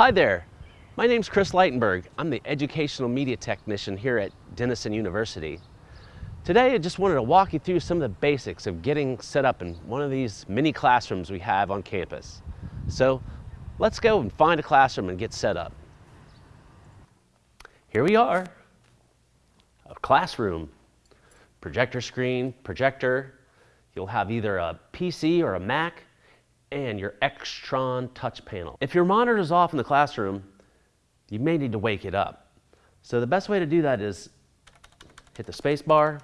Hi there, my name's Chris Leitenberg. I'm the Educational Media Technician here at Denison University. Today I just wanted to walk you through some of the basics of getting set up in one of these mini classrooms we have on campus. So let's go and find a classroom and get set up. Here we are, a classroom. Projector screen, projector. You'll have either a PC or a Mac and your Extron touch panel. If your monitor is off in the classroom, you may need to wake it up. So the best way to do that is hit the space bar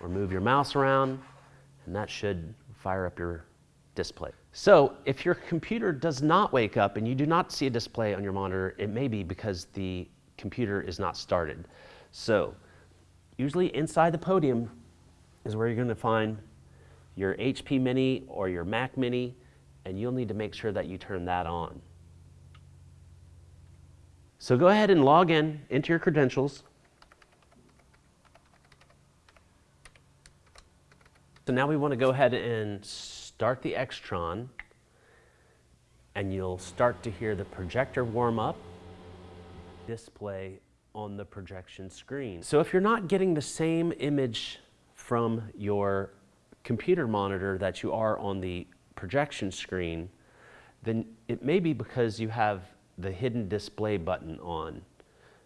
or move your mouse around and that should fire up your display. So if your computer does not wake up and you do not see a display on your monitor, it may be because the computer is not started. So usually inside the podium is where you're going to find your HP Mini or your Mac Mini and you'll need to make sure that you turn that on. So go ahead and log in into your credentials. So now we want to go ahead and start the Extron and you'll start to hear the projector warm up, display on the projection screen. So if you're not getting the same image from your computer monitor that you are on the projection screen, then it may be because you have the hidden display button on.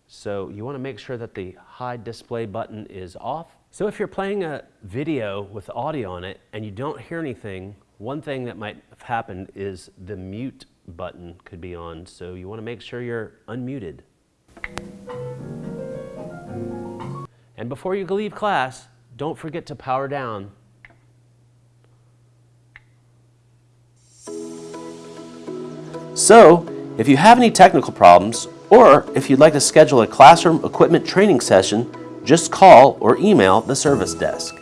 So you want to make sure that the hide display button is off. So if you're playing a video with audio on it and you don't hear anything, one thing that might have happened is the mute button could be on. So you want to make sure you're unmuted. And before you leave class, don't forget to power down So, if you have any technical problems, or if you'd like to schedule a classroom equipment training session, just call or email the service desk.